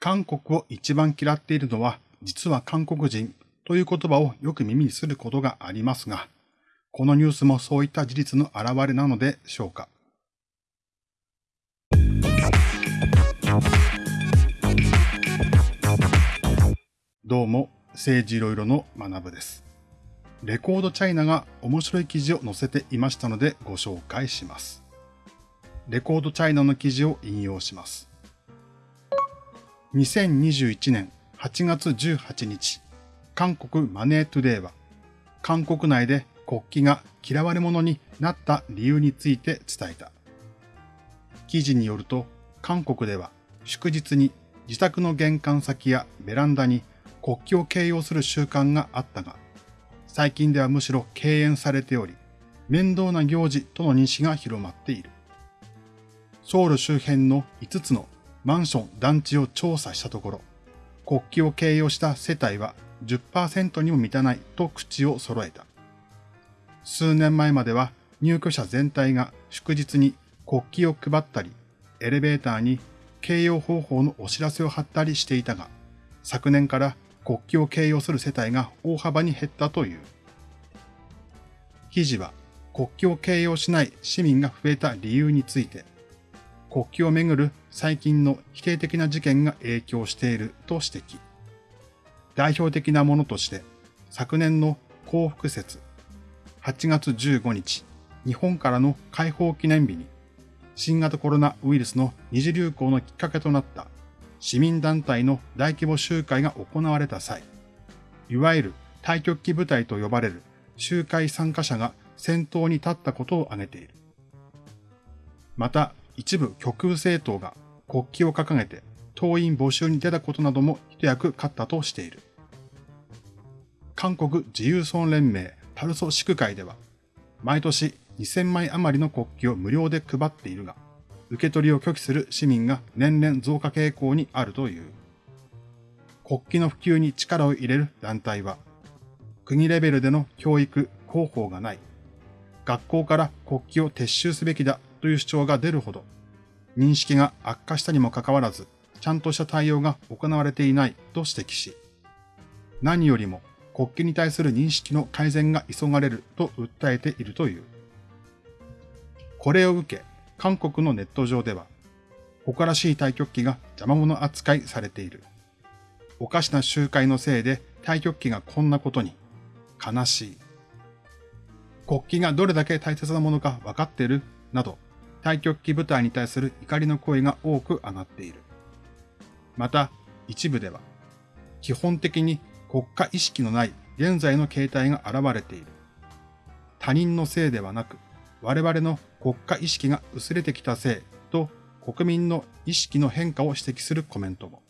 韓国を一番嫌っているのは実は韓国人という言葉をよく耳にすることがありますが、このニュースもそういった事実の表れなのでしょうか。どうも、政治いろいろの学部です。レコードチャイナが面白い記事を載せていましたのでご紹介します。レコードチャイナの記事を引用します。2021年8月18日、韓国マネートゥデイは、韓国内で国旗が嫌われ者になった理由について伝えた。記事によると、韓国では祝日に自宅の玄関先やベランダに国旗を掲揚する習慣があったが、最近ではむしろ敬遠されており、面倒な行事との認識が広まっている。ソウル周辺の5つのマンション、団地を調査したところ、国旗を掲揚した世帯は10%にも満たないと口を揃えた。数年前までは入居者全体が祝日に国旗を配ったり、エレベーターに掲揚方法のお知らせを貼ったりしていたが、昨年から国旗を掲揚する世帯が大幅に減ったという。記事は国旗を掲揚しない市民が増えた理由について、国旗をめぐる最近の否定的な事件が影響していると指摘。代表的なものとして、昨年の幸福節、8月15日、日本からの解放記念日に、新型コロナウイルスの二次流行のきっかけとなった市民団体の大規模集会が行われた際、いわゆる対極旗部隊と呼ばれる集会参加者が先頭に立ったことを挙げている。また、一部極右政党が国旗を掲げて党員募集に出たことなども一役買ったとしている。韓国自由村連盟パルソ祝会では、毎年2000枚余りの国旗を無料で配っているが、受け取りを拒否する市民が年々増加傾向にあるという。国旗の普及に力を入れる団体は、国レベルでの教育、広報がない。学校から国旗を撤収すべきだという主張が出るほど、認識が悪化したにもかかわらず、ちゃんとした対応が行われていないと指摘し、何よりも国旗に対する認識の改善が急がれると訴えているという。これを受け、韓国のネット上では、誇らしい対極旗が邪魔者扱いされている。おかしな集会のせいで対極旗がこんなことに。悲しい。国旗がどれだけ大切なものか分かってる？など、対極旗部隊に対する怒りの声が多く上がっている。また、一部では、基本的に国家意識のない現在の形態が現れている。他人のせいではなく、我々の国家意識が薄れてきたせいと国民の意識の変化を指摘するコメントも。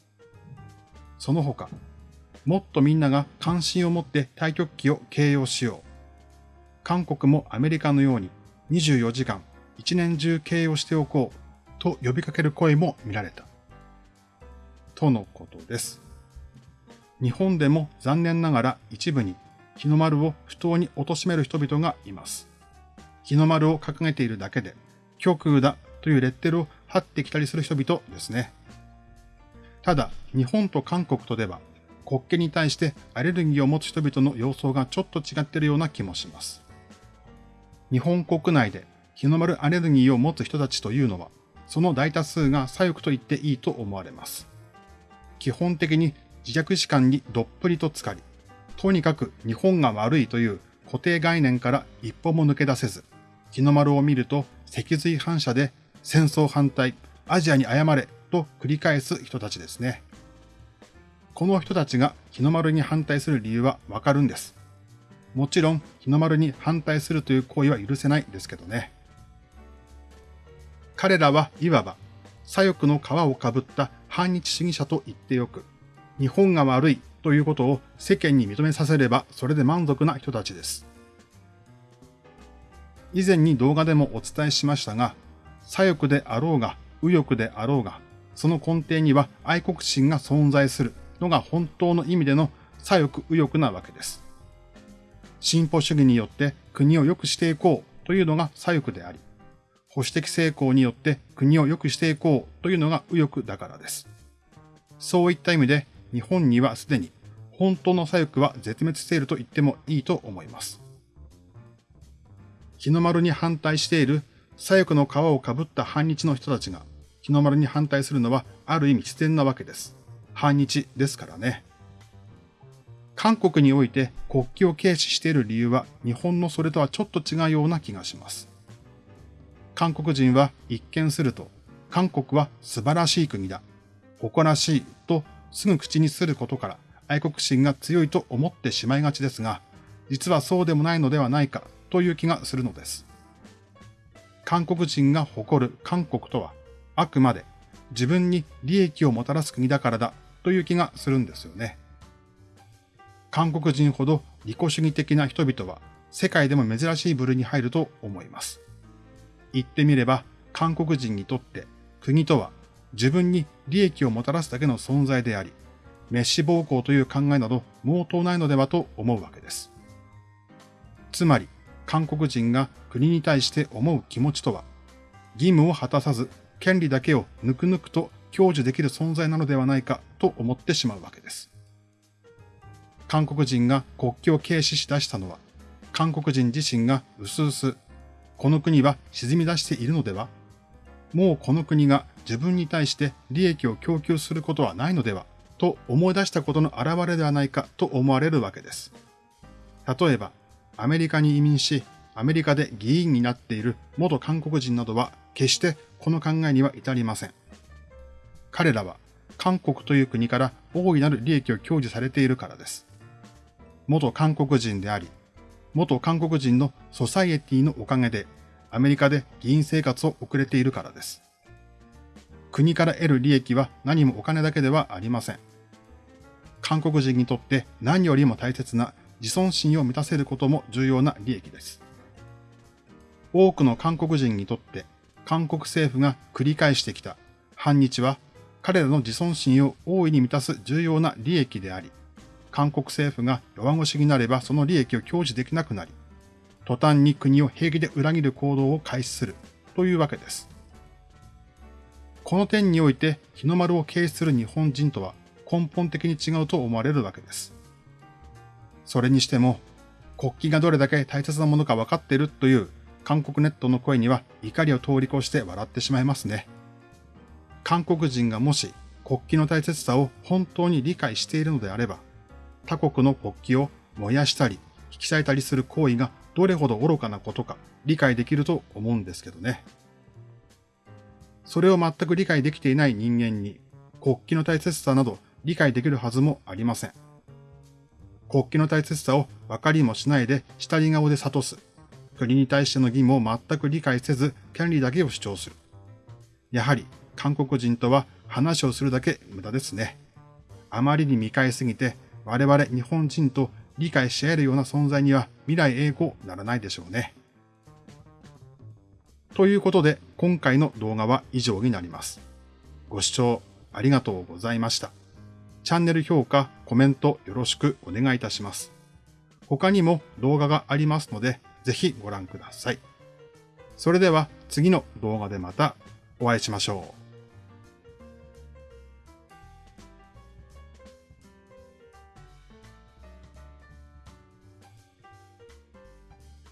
その他、もっとみんなが関心を持って対極旗を形容しよう。韓国もアメリカのように24時間一年中形容しておこうと呼びかける声も見られた。とのことです。日本でも残念ながら一部に日の丸を不当に貶める人々がいます。日の丸を掲げているだけで、極右だというレッテルを貼ってきたりする人々ですね。ただ、日本と韓国とでは、国旗に対してアレルギーを持つ人々の様相がちょっと違っているような気もします。日本国内で日の丸アレルギーを持つ人たちというのは、その大多数が左翼と言っていいと思われます。基本的に自虐史観にどっぷりと浸かり、とにかく日本が悪いという固定概念から一歩も抜け出せず、日の丸を見ると脊髄反射で戦争反対、アジアに謝れと繰り返す人たちですね。この人たちが日の丸に反対する理由はわかるんです。もちろん日の丸に反対するという行為は許せないですけどね。彼らはいわば左翼の皮をかぶった反日主義者と言ってよく、日本が悪いということを世間に認めさせればそれで満足な人たちです。以前に動画でもお伝えしましたが、左翼であろうが、右翼であろうが、その根底には愛国心が存在するのが本当の意味での左翼右翼なわけです。進歩主義によって国を良くしていこうというのが左翼であり、保守的成功によって国を良くしていこうというのが右翼だからです。そういった意味で日本にはすでに本当の左翼は絶滅していると言ってもいいと思います。日の丸に反対している左翼の皮をかぶった反日の人たちが日の丸に反対するのはある意味自然なわけです。反日ですからね。韓国において国旗を軽視している理由は日本のそれとはちょっと違うような気がします。韓国人は一見すると、韓国は素晴らしい国だ、誇らしいとすぐ口にすることから愛国心が強いと思ってしまいがちですが、実はそうでもないのではないかという気がするのです。韓国人が誇る韓国とは、あくまで自分に利益をもたらす国だからだという気がするんですよね。韓国人ほど利己主義的な人々は世界でも珍しい部類に入ると思います。言ってみれば韓国人にとって国とは自分に利益をもたらすだけの存在であり、滅死暴行という考えなど毛頭ないのではと思うわけです。つまり、韓国人が国に対して思う気持ちとは、義務を果たさず、権利だけをぬくぬくと享受できる存在なのではないかと思ってしまうわけです。韓国人が国境を軽視し出したのは、韓国人自身が薄々、この国は沈み出しているのでは？もうこの国が自分に対して利益を供給することはないのでは？と思い出したことの表れではないか？と思われるわけです。例えば、アメリカに移民し、アメリカで議員になっている元韓国人などは決してこの考えには至りません。彼らは韓国という国から大いなる利益を享受されているからです。元韓国人であり、元韓国人のソサイエティのおかげでアメリカで議員生活を送れているからです。国から得る利益は何もお金だけではありません。韓国人にとって何よりも大切な自尊心を満たせることも重要な利益です。多くの韓国人にとって韓国政府が繰り返してきた反日は彼らの自尊心を大いに満たす重要な利益であり、韓国政府が弱腰になればその利益を享受できなくなり、途端に国を平気で裏切る行動を開始するというわけです。この点において日の丸を軽視する日本人とは根本的に違うと思われるわけです。それにしても、国旗がどれだけ大切なものか分かっているという韓国ネットの声には怒りを通り越して笑ってしまいますね。韓国人がもし国旗の大切さを本当に理解しているのであれば、他国の国旗を燃やしたり、引き裂いたりする行為がどれほど愚かなことか理解できると思うんですけどね。それを全く理解できていない人間に国旗の大切さなど理解できるはずもありません。国旗の大切さを分かりもしないで下り顔で諭す。国に対しての義務を全く理解せず権利だけを主張する。やはり韓国人とは話をするだけ無駄ですね。あまりに見返すぎて我々日本人と理解し合えるような存在には未来英語ならないでしょうね。ということで今回の動画は以上になります。ご視聴ありがとうございました。チャンネル評価、コメントよろしくお願いいたします。他にも動画がありますのでぜひご覧ください。それでは次の動画でまたお会いしましょう。